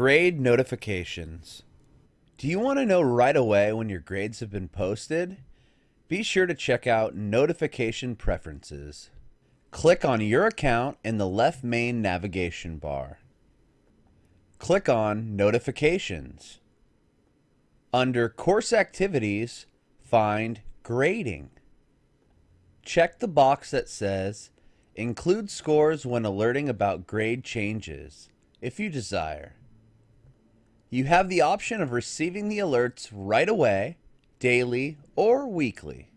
Grade notifications. Do you want to know right away when your grades have been posted? Be sure to check out Notification Preferences. Click on your account in the left main navigation bar. Click on Notifications. Under Course Activities, find Grading. Check the box that says Include scores when alerting about grade changes, if you desire. You have the option of receiving the alerts right away, daily, or weekly.